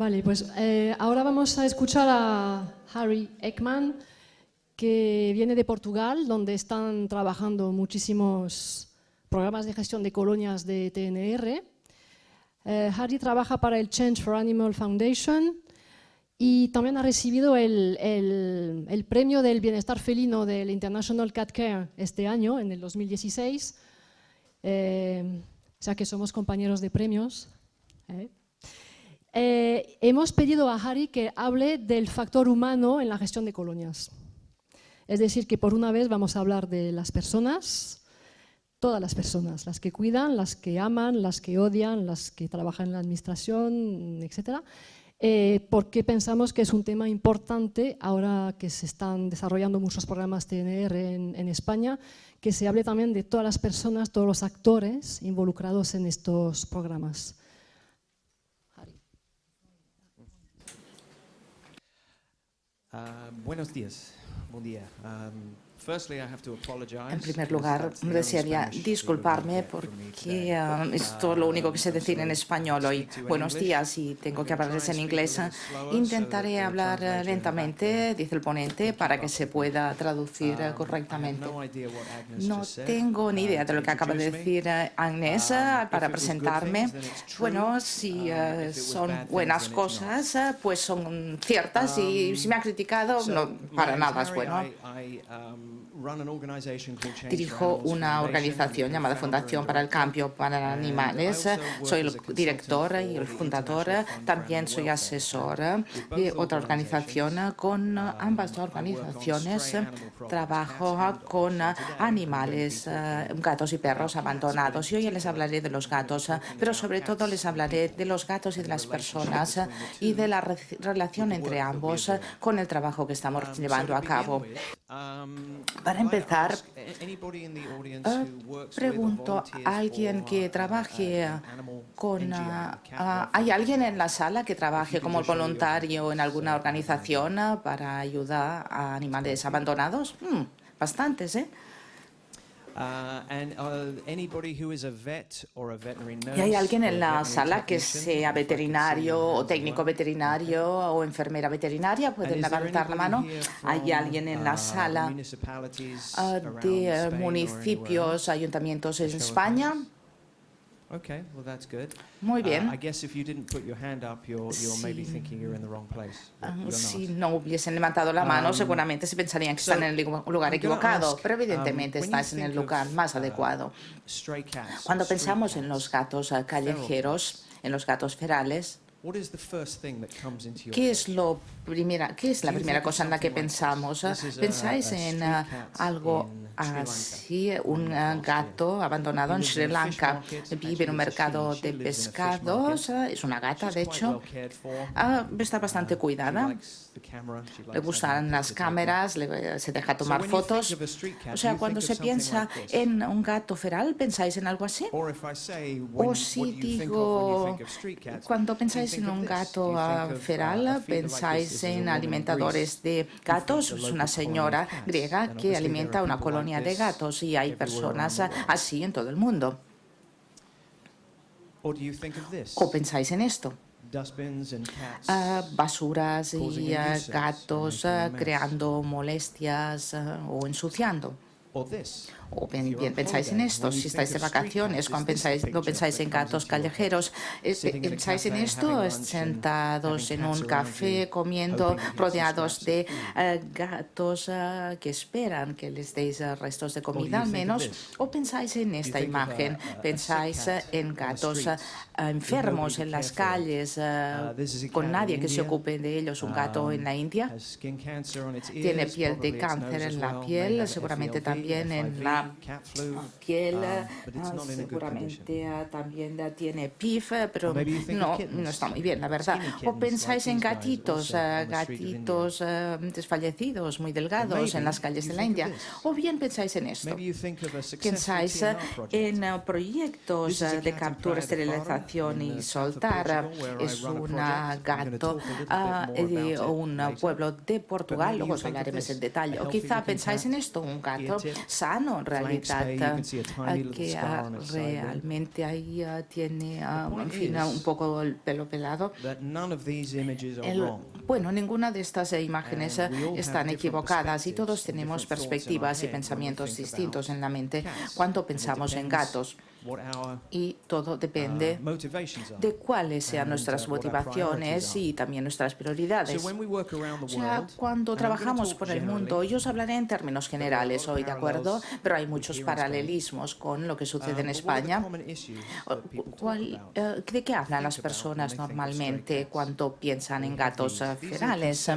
Vale, pues eh, ahora vamos a escuchar a Harry Ekman, que viene de Portugal, donde están trabajando muchísimos programas de gestión de colonias de TNR. Eh, Harry trabaja para el Change for Animal Foundation y también ha recibido el, el, premio del bienestar felino del International Cat Care este año, en el 2016. Eh, o sea que somos compañeros de premios. ¿eh? Eh, hemos pedido a Harry que hable del factor humano en la gestión de colonias. Es decir, que por una vez vamos a hablar de las personas, todas las personas, las que cuidan, las que aman, las que odian, las que trabajan en la administración, etc. Eh, porque pensamos que es un tema importante ahora que se están desarrollando muchos programas TNR en España, que se hable también de todas las personas, todos los actores involucrados en estos programas. Uh, buenos días, buen día. Um, En primer lugar, desearía disculparme porque uh, esto es lo único que sé decir en español hoy. Buenos días y tengo que hablarles en inglés. Intentaré hablar lentamente, dice el ponente, para que se pueda traducir uh, correctamente. No tengo ni idea de lo que acaba de decir uh, Agnes para presentarme. Bueno, si son buenas cosas, pues son ciertas y si me ha criticado, no, para nada es bueno. Dirijo una organización llamada Fundación para el Cambio para Animales. Soy el director y el fundador. También soy asesor de otra organización. Con ambas organizaciones trabajo con animales, gatos y perros abandonados. Y hoy les hablaré de los gatos, pero sobre todo les hablaré de los gatos y de las personas y de la relación entre ambos con el trabajo que estamos llevando a cabo. Para empezar, pregunto a alguien que trabaje con... Ah, ah, ¿Hay alguien en la sala que trabaje como voluntario en alguna organización para ayudar a animales abandonados? Hmm, bastantes, ¿eh? ¿Y hay alguien en la sala que sea veterinario o técnico veterinario o enfermera veterinaria? ¿Pueden levantar la mano? ¿Hay alguien en la uh, sala uh, de municipios, ayuntamientos en España? Okay, well that's good. Muy bien. Uh, I guess if you didn't put your hand up, you're, you're sí. maybe thinking you're in the wrong place. Uh, si no hubiesen levantado la mano, um, seguramente se pensarían que so están en el lugar equivocado, pero um, evidentemente um, estás en el lugar más uh, adecuado. Cats, Cuando pensamos en los gatos uh, callejeros, en los gatos ferales, ¿Qué es, lo primera, ¿Qué es la primera cosa en la que pensamos? ¿Pensáis en uh, algo así? Un uh, gato abandonado en Sri Lanka vive en un mercado de pescados. Es una gata, de hecho. Uh, está bastante cuidada. le gustan las cámaras, se deja tomar fotos. O sea, cuando se piensa en un gato feral, ¿pensáis en algo así? O si digo, cuando pensáis en un gato ah, feral, ¿pensáis en alimentadores de gatos? Es una señora griega que alimenta una colonia de gatos y hay personas así en todo el mundo. ¿O pensáis en esto? uh, basuras y uh, gatos uh, creando molestias o ensuciando. O bien, pensáis en esto, si estáis de vacaciones, cuando pensáis, no pensáis en gatos callejeros, eh, pensáis en esto sentados en un café, comiendo, rodeados de eh, gatos eh, que esperan que les deis restos de comida al menos, o pensáis en esta imagen, pensáis en gatos enfermos en las calles, uh, con nadie que se ocupe de ellos, un gato en la India, tiene piel de cáncer en la piel, seguramente también en la piel um, ah, seguramente ah, también tiene PIF, pero no, no está muy bien, la verdad. O pensáis en gatitos, ah, gatitos desfallecidos, muy delgados en las calles de la India. O bien pensáis en esto. Pensáis en proyectos de captura, esterilización y soltar. Es un gato de un pueblo de Portugal, luego os hablaremos en detalle. O quizá pensáis en esto, un gato sano, realidad que realmente ahí tiene en fin, un poco el pelo pelado. bueno, ninguna de estas imágenes están equivocadas y todos tenemos perspectivas y pensamientos distintos en la mente. cuando pensamos en gatos y todo depende uh, de cuáles sean nuestras motivaciones y también nuestras prioridades. O sea, cuando trabajamos por el mundo, yo os hablaré en términos generales hoy, ¿de acuerdo? Pero hay muchos paralelismos con lo que sucede en España. Eh, ¿De qué hablan las personas normalmente cuando piensan en gatos ferales?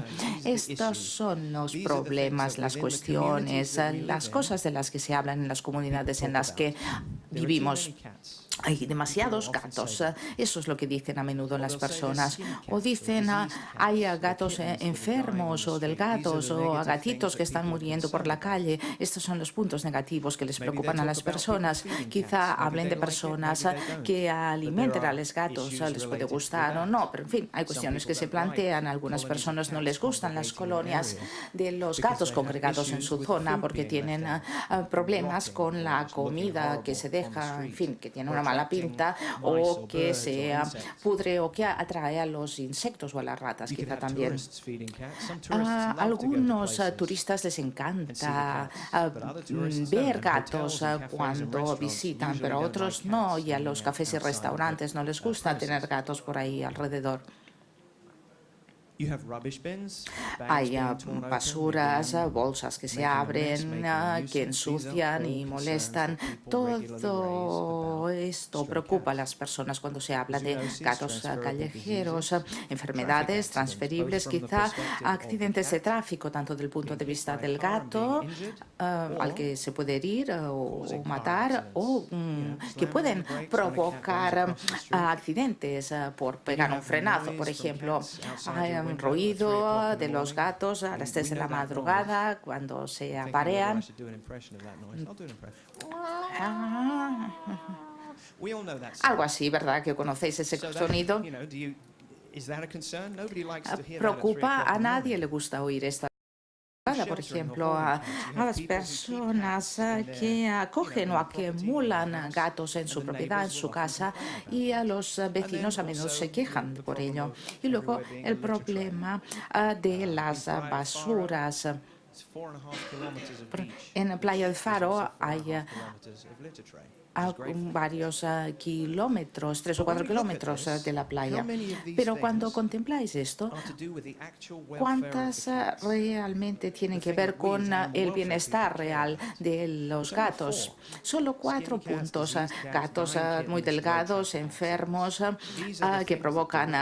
Estos son los problemas, las cuestiones, las cosas de las que se hablan en las comunidades en las que vivimos nós hay demasiados gatos. Eso es lo que dicen a menudo las personas. O dicen, ah, hay gatos eh, enfermos o delgados o gatitos que están muriendo por la calle. Estos son los puntos negativos que les preocupan a las personas. Quizá hablen de personas que alimenten a los gatos. Les puede gustar o no, pero en fin, hay cuestiones que se plantean. A algunas personas no les gustan las colonias de los gatos congregados en su zona porque tienen ah, problemas con la comida que se deja, en fin, que tiene una mala pinta o que se pudre o que atrae a los insectos o a las ratas, quizá también. A algunos turistas les encanta mm, ver gatos cuando visitan, pero a otros no, y a los cafés y restaurantes no les gusta tener gatos por ahí alrededor. Hay basuras, bolsas que se abren, ah, que ensucian y molestan. Todo esto preocupa a las personas cuando se habla de gatos callejeros, enfermedades transferibles, quizá accidentes de tráfico, tanto del punto de vista del gato, ah, al que se puede herir o, matar, o mm, que pueden provocar ah, accidentes por pegar un frenazo, por ejemplo ruido de los gatos a las 3 de la madrugada cuando se aparean. Algo así, ¿verdad? Que conocéis ese sonido. Preocupa a nadie le gusta oír esta por ejemplo, a, las personas que acogen o acumulan gatos en su propiedad, en su casa, y a los vecinos a menudo se quejan por ello. Y luego el problema ah, de las basuras. En Playa del Faro hay a varios eh, kilómetros, tres o cuatro kilómetros eh, de la playa. Pero cuando contempláis esto, ¿cuántas eh, realmente tienen que ver con el bienestar real de los gatos? Solo cuatro puntos. Gatos muy delgados, enfermos, que provocan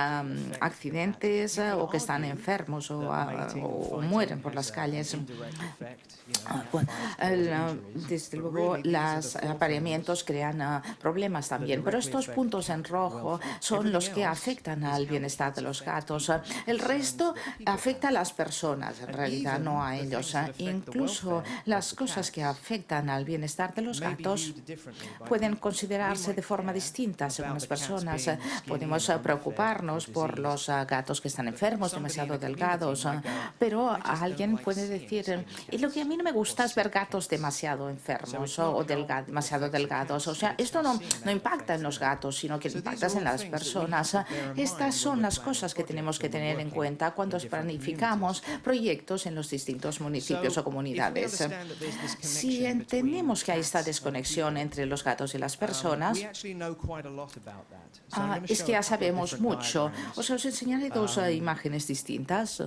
accidentes o que están enfermos o, mueren por las calles. Ah, desde luego, los apareamientos crean ah, problemas también. Pero estos puntos en rojo son los que afectan al bienestar de los gatos. El resto afecta a las personas, en realidad, no a ellos. Incluso las cosas que afectan al bienestar de los gatos pueden considerarse de forma distinta según las personas. Podemos preocuparnos por los gatos que están enfermos, demasiado delgados, pero alguien puede decir, y lo que a mí no me gusta es ver gatos demasiado enfermos o demasiado delgados. O sea, esto no, no impacta en los gatos, sino que impacta en las personas. Estas son las cosas que tenemos que tener en cuenta cuando planificamos proyectos en los distintos municipios o comunidades. Si entendemos que hay esta desconexión entre los gatos y las personas, ah, es que ya sabemos mucho. O sea, os enseñaré dos ah, imágenes distintas.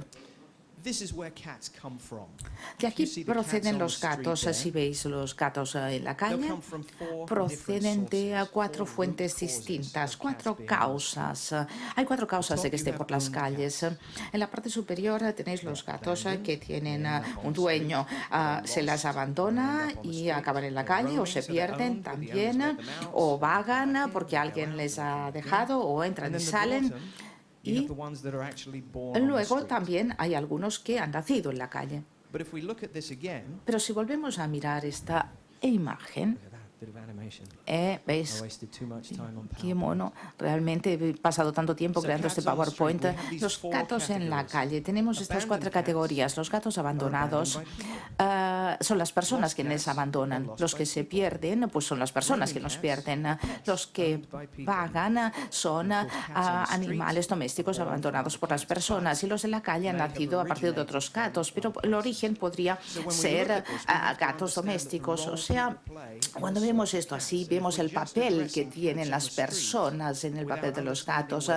De aquí proceden los gatos, si veis los gatos eh, en la calle, proceden de cuatro fuentes distintas, cuatro causas. Hay cuatro causas de que estén por las calles. En la parte superior tenéis los gatos eh, que tienen eh, un dueño, ah, se las abandona y acaban en la calle o se pierden también o vagan porque alguien les ha dejado o entran y salen. Y luego también hay algunos que han nacido en la calle. Pero si volvemos a mirar esta imagen, Eh, ¿Veis? Qué mono. Realmente he pasado tanto tiempo creando este PowerPoint. Los gatos en la calle. Tenemos estas cuatro categorías. Los gatos abandonados uh, son las personas quienes abandonan. Los que se pierden, pues son las personas que nos pierden. Los que pagan son uh, animales domésticos abandonados por las personas. Y los de la calle han nacido a partir de otros gatos. Pero el origen podría ser uh, gatos domésticos. O sea, cuando vemos esto así, vemos el papel que tienen las personas en el papel de los gatos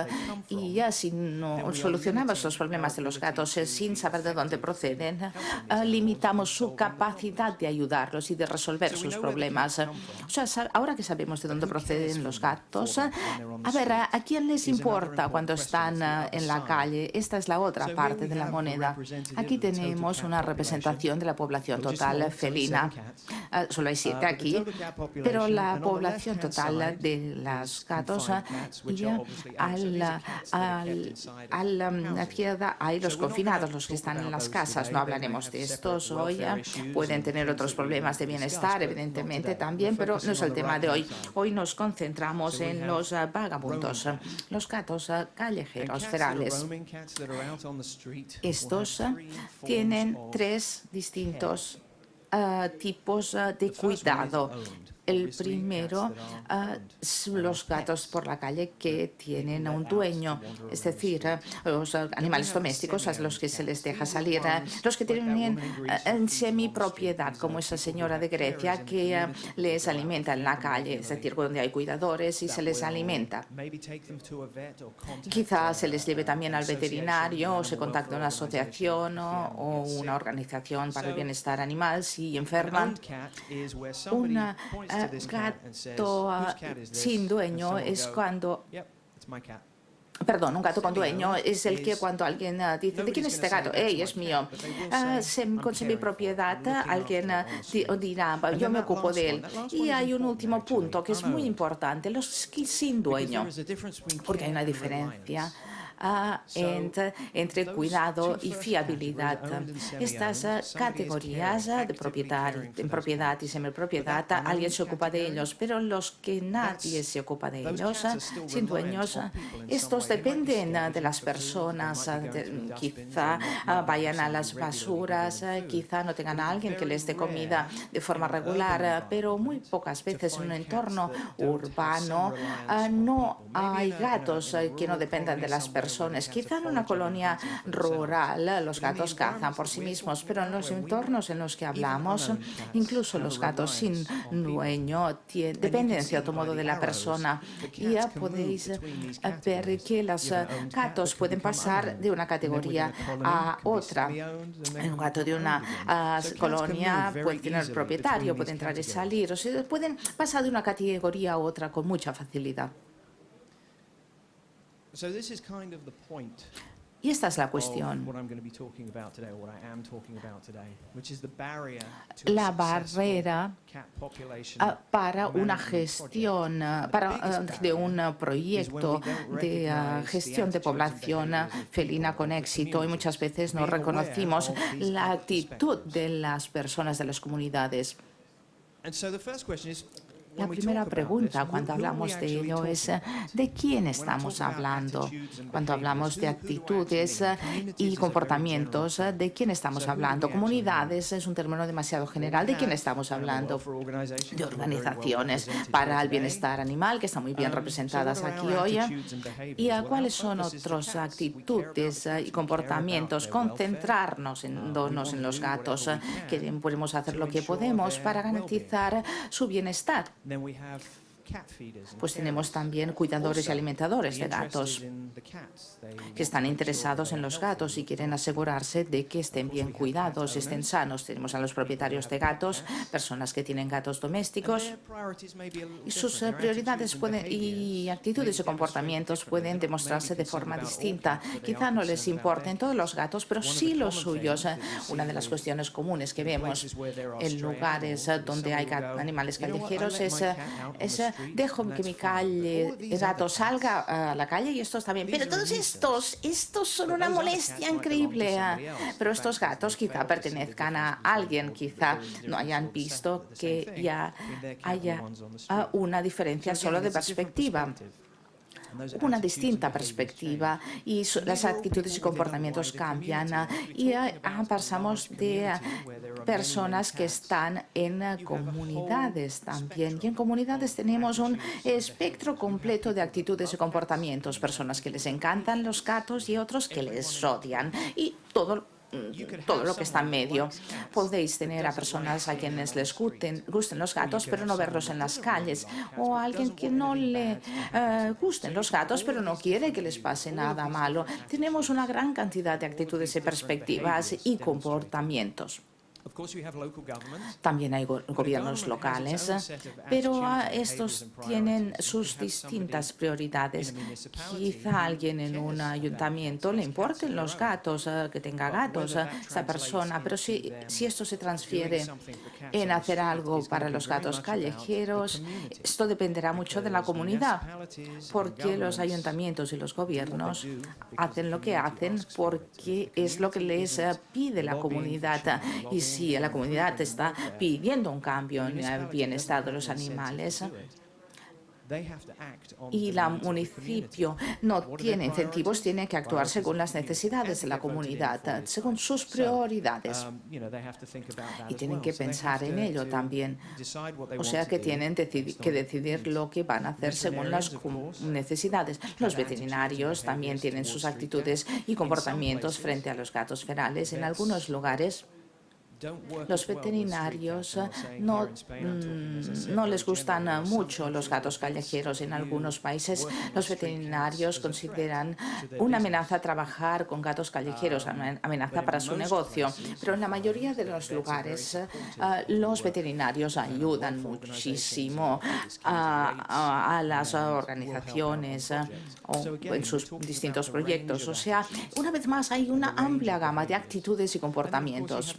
y ya si no solucionamos los problemas de los gatos eh, sin saber de dónde proceden, eh, limitamos su capacidad de ayudarlos y de resolver sus problemas. Ahora que sabemos de dónde proceden los gatos, a ver, ¿a quién les importa cuando están eh, en la calle? Esta es la otra parte de la moneda. Aquí tenemos una representación de la población total felina. Solo hay siete aquí, pero la población total de los gatos y al, al, a la izquierda hay los confinados, los que están en las casas. No hablaremos de estos hoy. Pueden tener otros problemas de bienestar, evidentemente también, pero no es el tema de hoy. Hoy nos concentramos en los vagabundos, los gatos callejeros ferales. Estos tienen tres distintos uh, tipos de cuidado. El primero, uh, los gatos por la calle que tienen un dueño, es decir, los animales domésticos a los que se les deja salir, los que tienen en semipropiedad, como esa señora de Grecia que les alimenta en la calle, es decir, donde hay cuidadores y se les alimenta. Quizás se les lleve también al veterinario o se contacte una asociación o, una organización para el bienestar animal si enferman. Una gato ah, sin dueño es cuando... Perdón, un gato con dueño es el que cuando alguien ah, dice, ¿de quién es este gato? ¡Ey, es mío! Uh, con semi-propiedad, alguien dirá, yo me ocupo de él. Y hay un último punto que es muy importante, los sin dueño, porque hay una diferencia entre, cuidado y fiabilidad. Estas ah, categorías ah, de propiedad, propiedad y semipropiedad, alguien se ocupa de ellos, pero los que nadie se ocupa de ellos, ah, sin dueños, estos dependen de las personas, quizá vayan a las basuras, quizá no tengan a alguien que les dé comida de forma regular, pero muy pocas veces en un entorno urbano no hay gatos que no dependan de las personas Quizá en una colonia rural los gatos cazan por sí mismos, pero en los entornos en los que hablamos, incluso los gatos sin dueño dependen en cierto modo de la persona. Y ya podéis eh, ver que los eh, gatos pueden pasar de una categoría a otra. Un gato de una eh, colonia puede tener el propietario, puede entrar y salir, o sea, pueden pasar de una categoría a otra con mucha facilidad. Y esta es la cuestión. La barrera ah, para una gestión, ah, para, ah, de un proyecto de gestión de población felina con éxito y muchas veces no reconocimos la actitud de las personas de las comunidades. La primera pregunta cuando hablamos de ello es ¿de quién estamos hablando? Cuando hablamos de actitudes y comportamientos, ¿de quién estamos hablando? Comunidades es un término demasiado general. ¿De quién estamos hablando? De organizaciones para el bienestar animal que están muy bien representadas aquí hoy. ¿Y cuáles son otras actitudes y comportamientos? Concentrarnos en, en los gatos, que podemos hacer lo que podemos para garantizar su bienestar. then we have Pues tenemos también cuidadores y alimentadores de gatos que están interesados en los gatos y quieren asegurarse de que estén bien cuidados, estén sanos. Tenemos a los propietarios de gatos, personas que tienen gatos domésticos. y sus eh, prioridades pueden, y actitudes y comportamientos pueden demostrarse de forma distinta. Quizá no les importen todos los gatos, pero sí los suyos. Una de las cuestiones comunes que vemos en lugares donde hay animales callejeros es, es dejo que mi calle, gato salga a la calle y estos también. Pero todos estos, estos son una molestia increíble. Pero estos gatos quizá pertenezcan a alguien, quizá no hayan visto que ya haya una diferencia solo de perspectiva una distinta perspectiva y las actitudes y comportamientos cambian y pasamos de personas que están en comunidades también. Y en comunidades tenemos un espectro completo de actitudes y comportamientos, personas que les encantan los gatos y otros que les odian. y todo todo lo que está en medio. Podéis tener a personas a quienes les gusten, gusten los gatos, pero no verlos en las calles, o a alguien que no le eh, gusten los gatos, pero no quiere que les pase nada malo. Tenemos una gran cantidad de actitudes y perspectivas y comportamientos. También hay gobiernos locales, pero estos tienen sus distintas prioridades. Quizá a alguien en un ayuntamiento le importen los gatos, eh, que tenga gatos, a esa persona, pero si, si esto se transfiere en hacer algo para los gatos callejeros, esto dependerá mucho de la comunidad, porque los ayuntamientos y los gobiernos hacen lo que hacen porque es lo que les pide la comunidad. Y si la comunidad está pidiendo un cambio en el bienestar de los animales, y el municipio no tiene incentivos, tiene que actuar según las necesidades de la comunidad, según sus prioridades. Um, y tienen que pensar en ello también. O sea que tienen que decidir lo que van a hacer según las necesidades. Los veterinarios también tienen sus actitudes y comportamientos frente a los gatos ferales. En algunos lugares, los veterinarios no, mm, no les gustan mucho los gatos callejeros. En algunos países los veterinarios consideran una amenaza trabajar con gatos callejeros, una amenaza para su negocio. Pero en la mayoría de los lugares los veterinarios ayudan muchísimo a, las organizaciones eh, o en sus distintos proyectos. O sea, una vez más hay una amplia gama de actitudes y comportamientos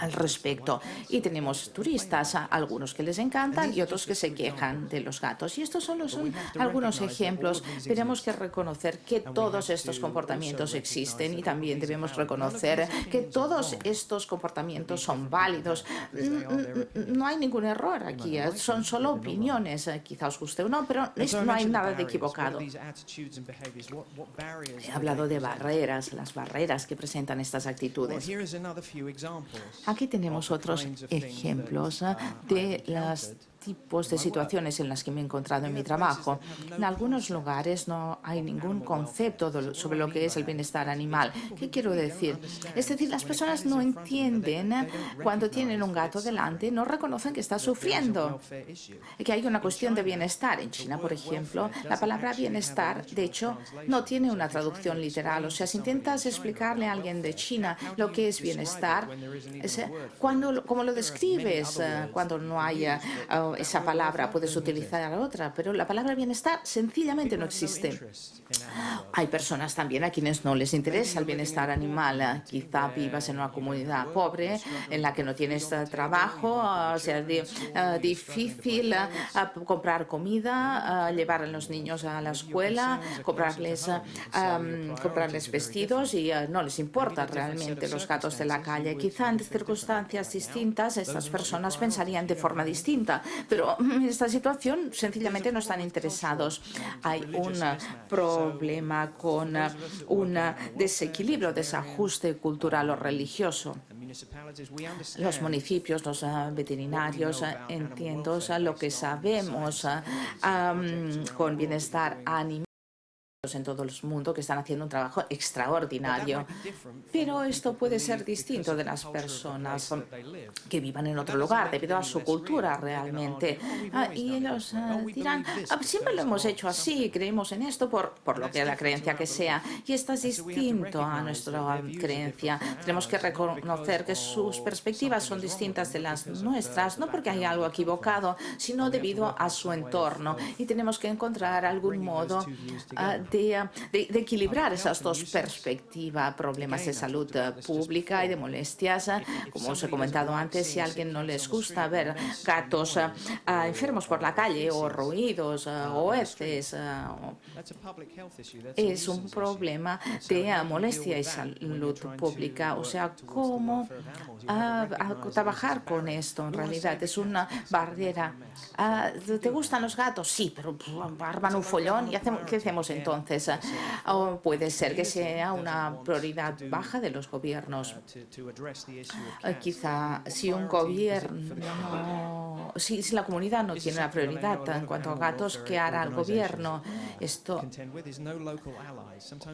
al respecto. Y tenemos turistas, algunos que les encantan y otros que se quejan de los gatos. Y estos solo son algunos ejemplos. Tenemos que reconocer que todos estos comportamientos existen y también debemos reconocer que todos estos comportamientos son válidos. No hay ningún error aquí, ¿eh? son solo opiniones. Quizá os guste o no, pero no hay nada de equivocado. He hablado de barreras, las barreras que presentan estas actitudes. Aquí tenemos otros ejemplos ah, de las tipos de situaciones en las que me he encontrado en mi trabajo. En algunos lugares no hay ningún concepto sobre lo que es el bienestar animal. ¿Qué quiero decir? Es decir, las personas no entienden cuando tienen un gato delante, no reconocen que está sufriendo, que hay una cuestión de bienestar. En China, por ejemplo, la palabra bienestar, de hecho, no tiene una traducción literal. O sea, si intentas explicarle a alguien de China lo que es bienestar, cuando, ¿cómo lo describes eh, cuando no haya esa palabra, puedes utilizar otra, pero la palabra bienestar sencillamente no existe. Hay personas también a quienes no les interesa el bienestar animal. Quizá vivas en una comunidad pobre en la que no tienes trabajo, sea eh, difícil eh, comprar comida, llevar a los niños a la escuela, comprarles, comprarles vestidos y eh, no les importa realmente los gatos de la calle. Quizá en circunstancias distintas estas personas pensarían de forma distinta, pero en esta situación sencillamente no están interesados. Hay un problema con un desequilibrio, desajuste cultural o religioso. Los municipios, los ah, veterinarios, ah, entiendo lo que sabemos ah, con bienestar animal en todo el mundo que están haciendo un trabajo extraordinario. Pero esto puede ser distinto de las personas que vivan en otro lugar debido a su cultura realmente. Ah, y ellos ah, dirán, ah, siempre lo hemos hecho así, creemos en esto por, por lo que la creencia que sea. Y esto es distinto a nuestra creencia. Tenemos que reconocer que sus perspectivas son distintas de las nuestras, no porque haya algo equivocado, sino debido a su entorno. Y tenemos que encontrar algún modo de de, de, equilibrar esas dos perspectivas, problemas de salud pública y de molestias. Como os he comentado antes, si a alguien no les gusta ver gatos enfermos por la calle o ruidos o heces, es un problema de molestia y salud pública. O sea, cómo trabajar con esto en realidad es una barrera. ¿Te gustan los gatos? Sí, pero arman un follón y hacemos, ¿qué hacemos entonces? O puede ser que sea una prioridad baja de los gobiernos. Quizá si un gobierno, si, si la comunidad no tiene una prioridad en cuanto a gatos, ¿qué hará el gobierno? Esto,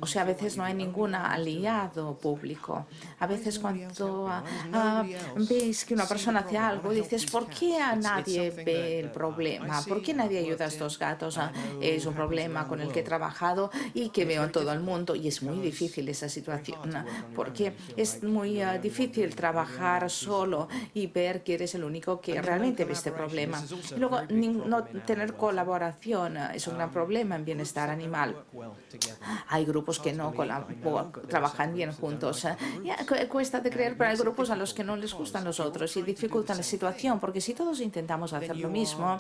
o sea, a veces no hay ningún aliado público. A veces cuando uh, veis que una persona hace algo, dices, ¿por qué a nadie ve el problema? ¿Por qué nadie ayuda a estos gatos? Es un problema con el que he trabajado y que veo en todo el mundo y es muy difícil esa situación porque es muy uh, difícil trabajar solo y ver que eres el único que realmente ve este problema. luego, no tener colaboración es un gran problema en bienestar animal. Hay grupos que no trabajan bien juntos. cuesta de creer, pero hay grupos a los que no les gustan los otros y dificultan la situación, porque si todos intentamos hacer lo mismo,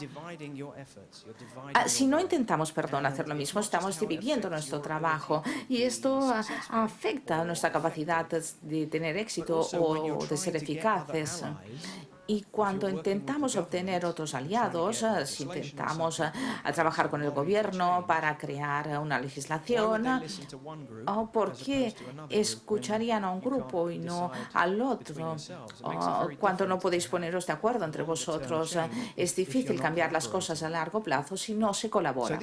ah, si no intentamos, perdón, hacer lo mismo, estamos dividiendo nuestro trabajo y esto afecta nuestra capacidad de tener éxito o de ser eficaces. Y cuando intentamos obtener otros aliados, eh, si intentamos eh, trabajar con el gobierno para crear una legislación, ¿o ¿por qué escucharían a un grupo y no al otro? Cuando no podéis poneros de acuerdo entre vosotros, eh, es difícil cambiar las cosas a largo plazo si no se colabora.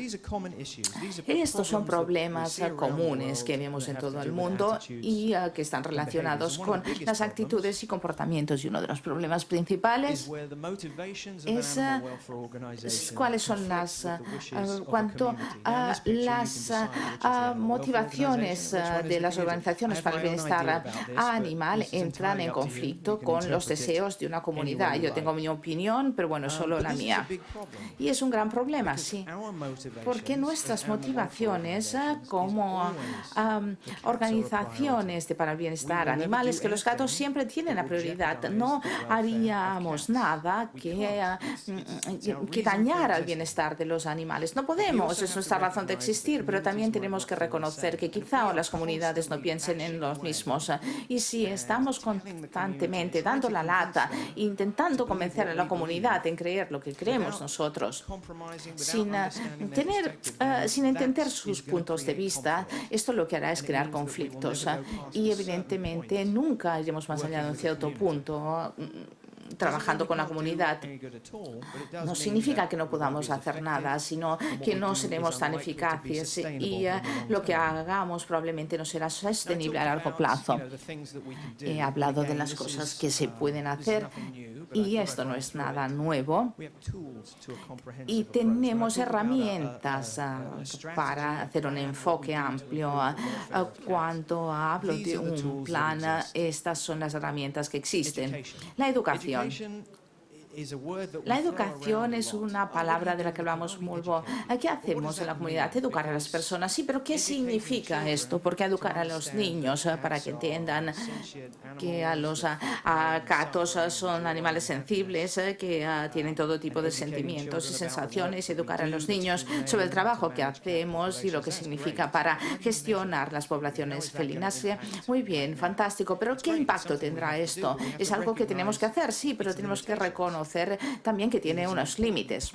Estos son problemas comunes que vemos en todo el mundo y que están relacionados con las actitudes y comportamientos. Y uno de los problemas principales principales es cuáles son las cuanto a las motivaciones de las organizaciones para el bienestar animal entran en conflicto con los deseos de una comunidad. Yo tengo mi opinión, pero bueno, solo la mía. Y es un gran problema, sí, porque nuestras motivaciones como organizaciones de para el bienestar animal es que los gatos siempre tienen la prioridad. No haría nada que, mm, que dañar al bienestar de los animales. No podemos, es nuestra razón de existir, pero también tenemos que reconocer que quizá las comunidades no piensen en los mismos. Y si estamos constantemente dando la lata, intentando convencer a la comunidad en creer lo que creemos nosotros, sin, eh, tener, eh, sin entender sus puntos de vista, esto lo que hará es crear conflictos. Y evidentemente nunca iremos más allá de un cierto punto trabajando con la comunidad. No significa que no podamos hacer nada, sino que no seremos tan eficaces y eh, lo que hagamos probablemente no será sostenible a largo plazo. He hablado de las cosas que se pueden hacer y esto no es nada nuevo. Y tenemos herramientas ah, para hacer un enfoque amplio. Ah, cuando hablo de un plan, estas son las herramientas que existen. La educación. La educación es una palabra de la que hablamos mucho. ¿Qué hacemos en la comunidad? Educar a las personas. Sí, pero ¿qué significa esto? ¿Por qué educar a los niños? Eh, para que entiendan que a los gatos son animales sensibles, eh, que ah, tienen todo tipo de sentimientos y sensaciones. Educar a los niños sobre el trabajo que hacemos y lo que significa para gestionar las poblaciones felinas. Muy bien, fantástico. Pero ¿qué impacto tendrá esto? Es algo que tenemos que hacer, sí, pero tenemos que reconocer también que tiene unos límites.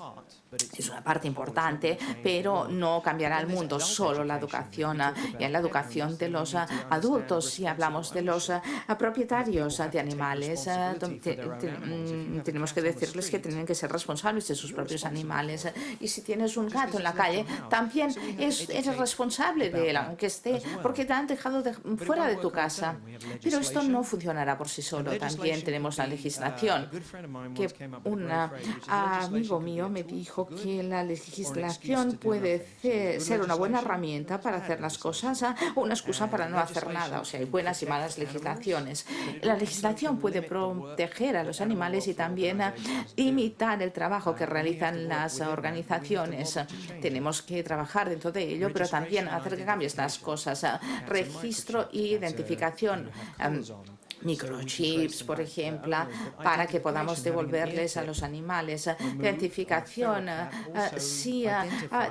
Es una parte importante, pero no cambiará el mundo solo la educación y en la educación de los adultos. Si hablamos de los propietarios de animales, mm, tenemos que decirles que tienen que ser responsables de sus propios animales. Y si tienes un gato en la calle, también es, eres responsable de él, aunque esté, porque te han dejado fuera de tu casa. Pero esto no funcionará por sí solo. También tenemos la legislación que un amigo mío me dijo que la legislación puede ser una buena herramienta para hacer las cosas o una excusa para no hacer nada. O sea, hay buenas y malas legislaciones. La legislación puede proteger a los animales y también imitar el trabajo que realizan las organizaciones. Tenemos que trabajar dentro de ello, pero también hacer que cambien las cosas. Registro e identificación microchips, por ejemplo, para que podamos devolverles a los animales. Identificación, eh, si eh,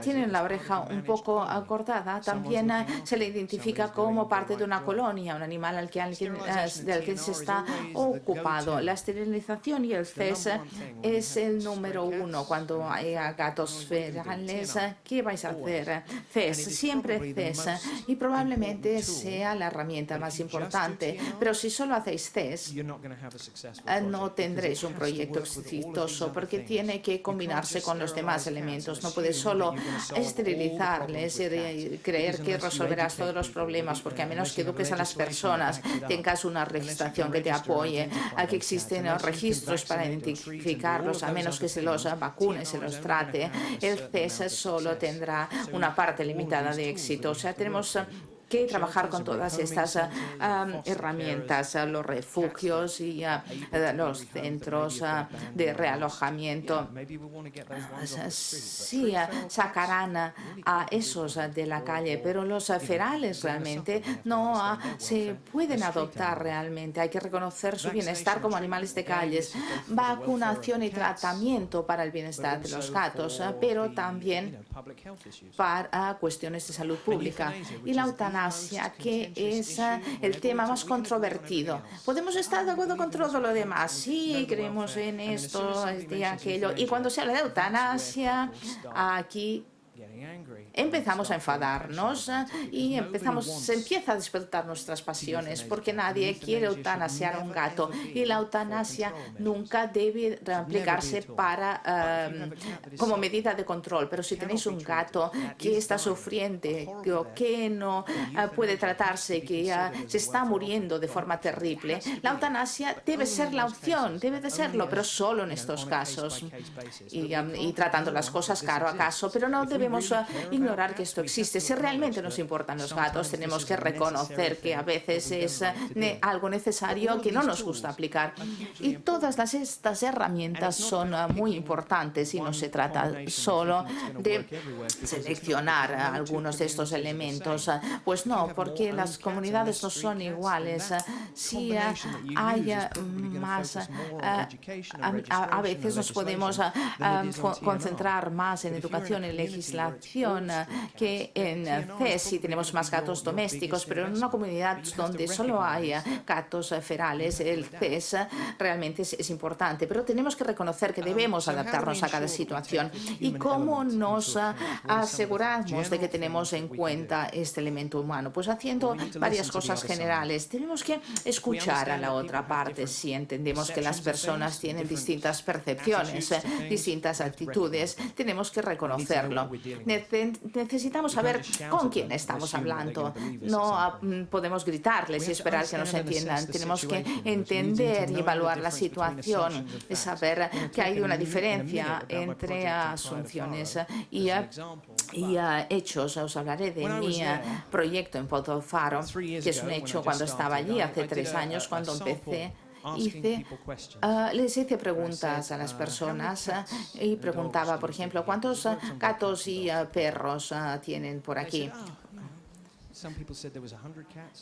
tienen la oreja un poco cortada, también eh, se le identifica como parte de una colonia, un animal al que alguien, del que se está ocupado. La esterilización y el CES es el número uno cuando hay gatos ferales. ¿Qué vais a hacer? CES, siempre CES, y probablemente sea la herramienta más importante, pero si solo hacéis CES, eh, no tendréis un proyecto exitoso porque tiene que combinarse con los demás elementos. No puedes solo esterilizarles y creer que resolverás todos los problemas, porque a menos que eduques a las personas, tengas una registración que te apoye, a que existen registros para identificarlos, a menos que se los vacune, se los trate, el CES solo tendrá una parte limitada de éxito. O sea, tenemos que trabajar con todas estas uh, herramientas, uh, los refugios y uh, los centros de realojamiento. Sí, sacarán a esos de la calle, pero los ferales realmente no se pueden adoptar realmente. Hay que reconocer su bienestar como animales de calles. Vacunación y tratamiento para el bienestar de los gatos, pero también para cuestiones de salud pública. Y la eutanasia que es eh, el tema más controvertido. Podemos estar de acuerdo con todo lo demás, sí, creemos en esto, este, aquello, y cuando se habla de eutanasia, aquí empezamos a enfadarnos y empezamos, se empieza a despertar nuestras pasiones porque nadie quiere eutanasiar a un gato y la eutanasia nunca debe aplicarse para, um, como medida de control. Pero si tenéis un gato que está sufriendo, que no uh, puede tratarse, que se está muriendo de forma terrible, la eutanasia debe ser la opción, debe de serlo, pero solo en estos casos y, um, tratando las cosas caro a caso, pero no debemos uh, ignorar que esto existe. Si realmente nos importan los gatos, tenemos que reconocer que a veces es eh, algo necesario que no nos gusta aplicar. Y todas las, estas herramientas son eh, muy importantes y no se trata solo de seleccionar algunos de estos elementos. Pues no, porque las comunidades no son iguales. Si hay más, a, veces nos podemos concentrar más en educación y legislación que en CES sí tenemos más gatos domésticos, pero en una comunidad donde solo hay gatos ferales, el CES realmente es, importante. Pero tenemos que reconocer que debemos adaptarnos a cada situación. ¿Y cómo nos aseguramos de que tenemos en cuenta este elemento humano? Pues haciendo varias cosas generales. Tenemos que escuchar a la otra parte si entendemos que las personas tienen distintas percepciones, distintas actitudes. Tenemos que reconocerlo necesitamos saber con quién estamos hablando. No ah, mm, podemos gritarles y esperar que nos entiendan. Tenemos que entender y evaluar la situación, y saber que hay una diferencia entre asunciones y, y hechos. Os hablaré de mi proyecto en Faro, que es un hecho cuando estaba allí hace tres años, cuando empecé hice, uh, les hice preguntas a las personas uh, y preguntaba, por ejemplo, ¿cuántos gatos y perros tienen por aquí?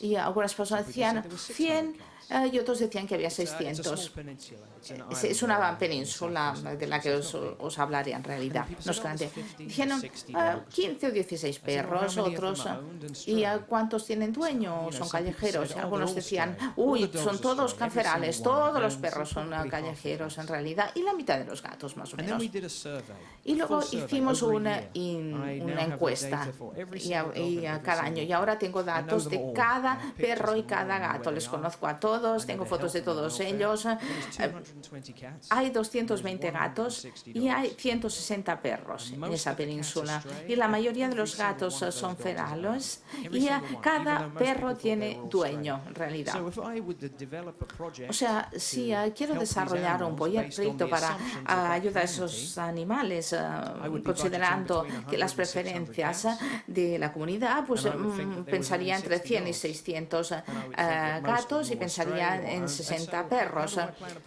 Y algunas personas decían 100 Ah, y otros decían que había 600. Es una península de la que os, hablaré en realidad, no es grande. Dijeron 15 ah, o 16 perros, otros, ¿y cuántos tienen dueño? Son callejeros. Algunos decían, uy, son todos cancerales, todos los perros son callejeros en realidad, y la mitad de los gatos más o menos. Y luego hicimos una, una encuesta y, cada año, y ahora tengo datos de cada perro y cada gato. Les conozco a todos, tengo fotos de todos ellos. Hay 220 gatos y hay 160 perros en esa península. Y la mayoría de los gatos son ferales y cada perro tiene dueño en realidad. O sea, si quiero desarrollar un proyecto para ayudar a esos animales, considerando que las preferencias de la comunidad, pues mm, pensaría entre 100 y 600 eh, gatos y pensaría en 60 perros.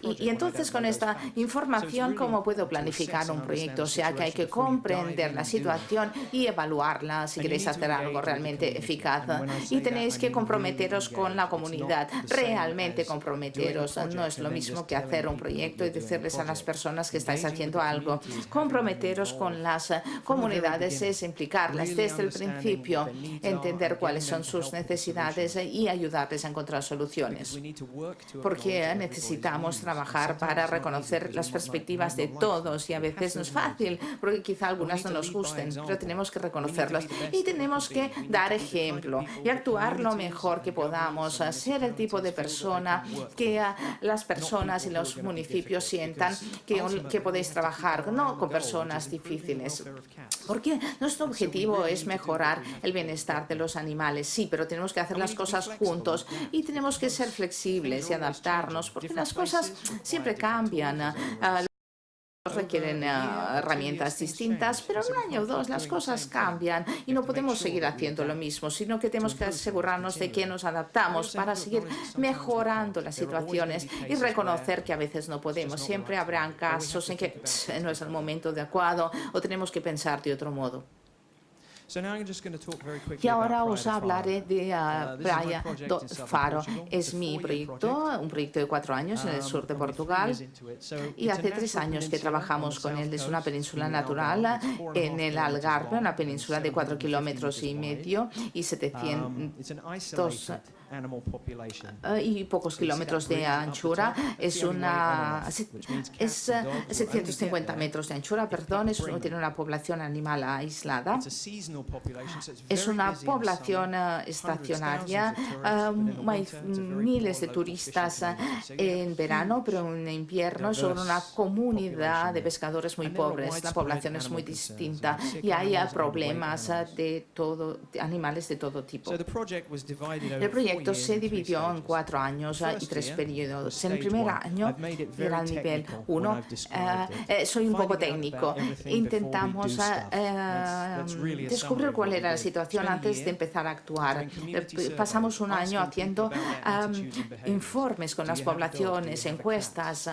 Y, entonces con esta información, ¿cómo puedo planificar un proyecto? O sea, que hay que comprender la situación y evaluarla si queréis hacer algo realmente eficaz. Y tenéis que comprometeros con la comunidad, realmente comprometeros. No es lo mismo que hacer un proyecto y decirles a las personas que estáis haciendo algo. Comprometeros con las comunidades es implicarlas desde el principio, entender cuáles son sus necesidades y ayudarles a encontrar soluciones. Porque necesitamos trabajar para reconocer las perspectivas de todos y a veces no es fácil, porque quizá algunas no nos gusten, pero tenemos que reconocerlas y tenemos que dar ejemplo y actuar lo mejor que podamos, ser el tipo de persona que las personas y los municipios sientan que, que podéis trabajar, no con personas difíciles. Porque nuestro objetivo es mejorar el bienestar de los animales, sí, pero tenemos que hacer las cosas juntos y tenemos que ser flexibles y adaptarnos, porque las cosas siempre cambian. Ah, requieren eh, herramientas distintas, pero en un año o dos las cosas cambian y no podemos seguir haciendo lo mismo, sino que tenemos que asegurarnos de que nos adaptamos para seguir mejorando las situaciones y reconocer que a veces no podemos. Siempre habrán casos en que no es el momento adecuado o tenemos que pensar de otro modo. Y ahora os hablaré de Praia do Faro. Es mi proyecto, un proyecto de cuatro años en el sur de um, Portugal. Y hace tres años que trabajamos con él. Es una península natural en el Algarve, una península de cuatro kilómetros y medio y 700 eh, y pocos kilómetros de anchura. Es una es 750 metros de anchura, perdón, es, tiene una población animal aislada. Es una población eh, estacionaria. Um, hay miles de turistas eh, en verano, pero en invierno son una comunidad de pescadores muy pobres. La población es muy distinta y hay problemas de todo, animales de todo tipo. El proyecto se dividió en cuatro años y tres periodos. En el primer año era el nivel 1. Eh, eh, soy un poco técnico. Intentamos eh, descubrir cuál era la situación antes de empezar a actuar. Pasamos un año haciendo informes con las poblaciones, encuestas.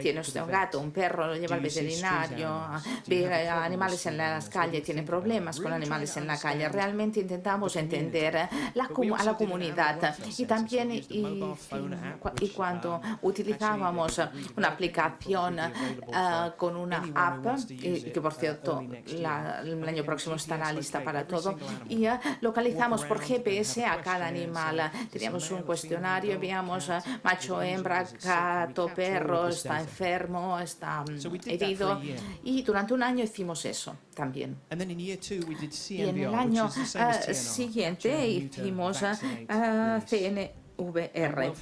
tiene usted un gato, un perro, lo lleva al veterinario, ve animales en las calles, tiene problemas con animales en la calle. Realmente intentamos entender a la comunidad y también y, y, cuando utilizábamos una aplicación uh, con una app, que por cierto la, el año próximo estará lista para todo, y uh, localizamos por GPS a cada animal. Teníamos un cuestionario, veíamos uh, macho, hembra, gato, perro, está enfermo, está herido, y durante un año hicimos eso también. Y en el año siguiente hicimos Atene CNVR,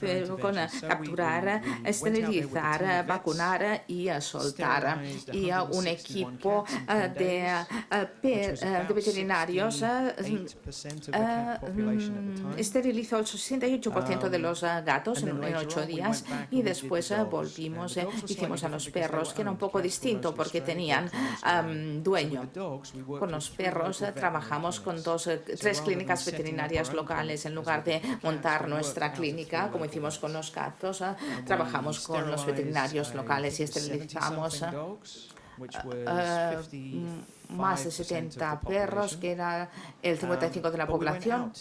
con capturar, esterilizar, vacunar y soltar. Y un equipo de, de veterinarios esterilizó el 68% de los gatos en, ocho días y después volvimos, hicimos a los perros, que era un poco distinto porque tenían dueño. Con los perros trabajamos con dos, tres clínicas veterinarias locales en lugar de montar nuestra clínica, como hicimos con los gatos, ah, trabajamos con los veterinarios locales y esterilizamos ah, ah, más de 70 perros, que era el 55 de la población,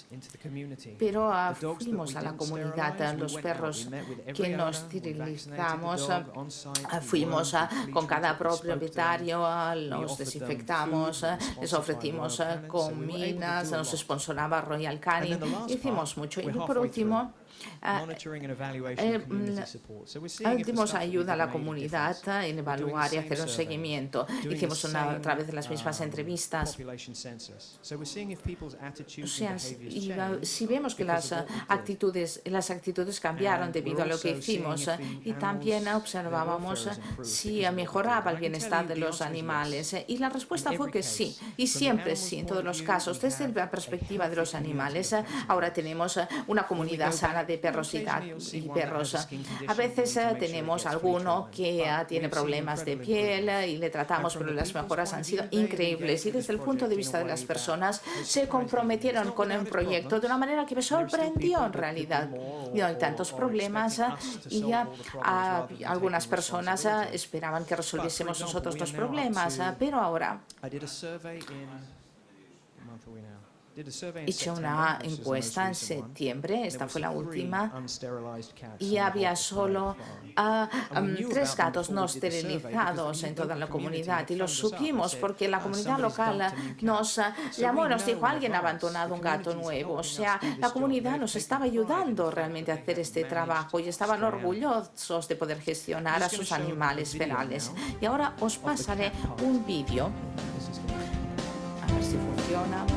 pero fuimos a la comunidad, los perros que nos esterilizamos, fuimos con cada propietario, los desinfectamos, les ofrecimos comidas, nos sponsoraba Royal Canin, hicimos mucho. Y por último, dimos ayuda a la comunidad en evaluar y hacer un seguimiento. Hicimos una, a través de las mismas um, entrevistas. O sea, si vemos que las actitudes, las actitudes cambiaron debido a lo que hicimos y también observábamos si mejoraba el bienestar de los animales y la respuesta fue que sí, y siempre sí, en todos los casos, desde la perspectiva de los animales. Ahora tenemos una comunidad sana de perros y, perros. A veces tenemos alguno que tiene problemas de piel y le tratamos, pero las mejoras han sido increíbles y desde el punto de vista de las personas se comprometieron con el proyecto de una manera que me sorprendió en realidad. Y no hay tantos problemas y algunas personas esperaban que resolviésemos nosotros los problemas, pero ahora Hice una encuesta en septiembre, esta fue la última, y había solo ah, tres gatos no esterilizados en toda la comunidad. Y lo supimos porque la comunidad local nos llamó y nos dijo, alguien ha abandonado un gato nuevo. O sea, la comunidad nos estaba ayudando realmente a hacer este trabajo y estaban orgullosos de poder gestionar a sus animales penales. Y ahora os pasaré un vídeo. A ver si funciona.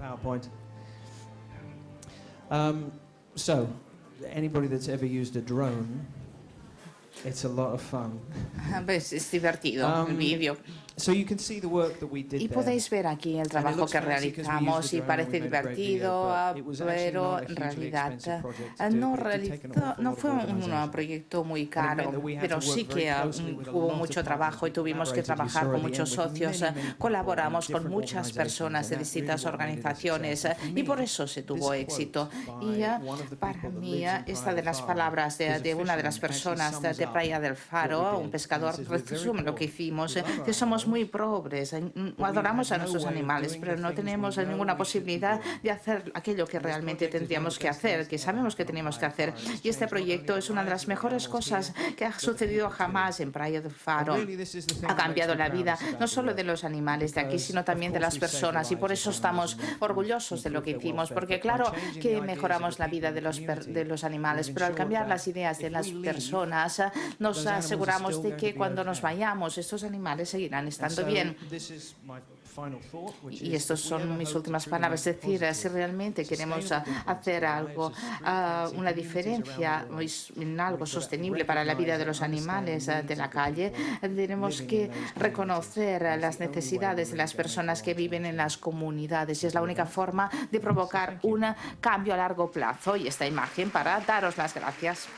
PowerPoint. Um, so, anybody that's ever used a drone, it's a lot of fun. Pues es divertido um, el vídeo. Y podéis ver aquí el trabajo que realizamos y parece divertido, pero en realidad no, no fue un proyecto muy caro, pero sí que hubo mucho trabajo y tuvimos que trabajar con muchos socios. Colaboramos con muchas personas de distintas organizaciones y por eso se tuvo éxito. Y para mí, esta de las palabras de, una de las personas de, Playa del Faro, un pescador, resume lo que hicimos, que somos muy pobres, adoramos a nuestros animales, pero no tenemos ninguna posibilidad de hacer aquello que realmente tendríamos que hacer, que sabemos que tenemos que hacer. Y este proyecto es una de las mejores cosas que ha sucedido jamás en Playa del Faro. Ha cambiado la vida no solo de los animales de aquí, sino también de las personas. Y por eso estamos orgullosos de lo que hicimos, porque claro que mejoramos la vida de los, de los animales, pero al cambiar las ideas de las personas, nos aseguramos de que cuando nos vayamos, estos animales seguirán estando bien. Y estas son mis últimas palabras. Es decir, si realmente queremos hacer algo, ah, una diferencia en algo sostenible para la vida de los animales ah, de la calle, tenemos que reconocer las necesidades de las personas que viven en las comunidades. Y es la única forma de provocar un cambio a largo plazo. Y esta imagen para daros las gracias.